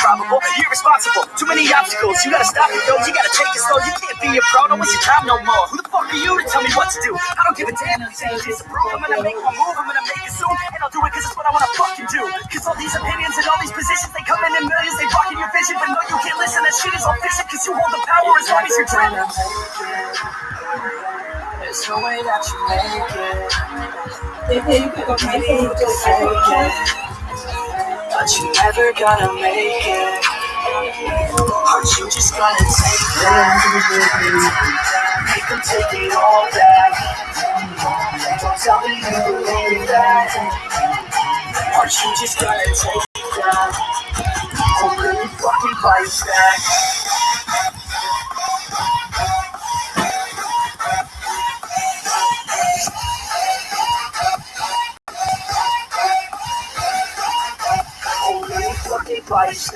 improbable, irresponsible. Too many obstacles, you gotta stop it, yo. You gotta take it slow. You can't be a pro, don't waste your time no more. Who the fuck are you to tell me what to do? I don't give a damn if disapprove. I'm gonna make my move, I'm gonna make it soon, and I'll do it cause it's what I wanna fucking do. Cause all these opinions and all these positions, they come in in millions, they blocking your vision, but no, you can't listen. That shit is all fiction cause you hold the power as long as you're dreaming. There's no way that you make it. You fake it, but you never gonna make it. Aren't you just gonna take that? Make them take it all back. Don't tell me you believe that. Aren't you just gonna take that? Or you fucking fight back? You fucking?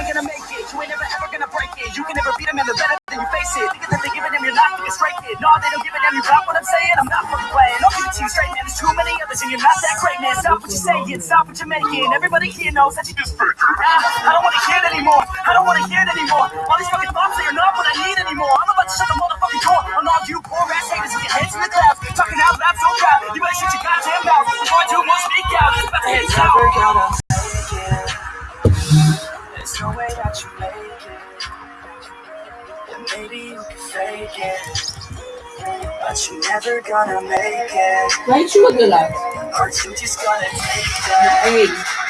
Ain't gonna make it, you ain't never ever gonna break it. You can never beat them and they're better than you face it. Thinking that they're giving them, you're not thinking straight, kid. No, they don't give a damn, you got what I'm saying? I'm not fucking playing. I'll give it to you straight, man. There's too many others and you're not that great, man. Stop what you're saying, stop what you're making. Everybody here knows that you just fake it. Nah, I don't want to hear it anymore. I don't want to hear it anymore. All these fucking thoughts that you're not what I need anymore. I'm about to shut the motherfucking door on all you poor ass haters with your heads in the clouds. Talking out loud so proud. You better shut your goddamn mouth before I do more speak out. About to hit out. There's no way that you make it. And maybe you can fake it. But you're never gonna make it. Why you? Aren't you just gonna take that?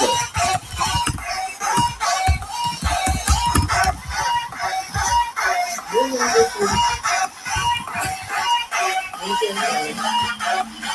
tell me you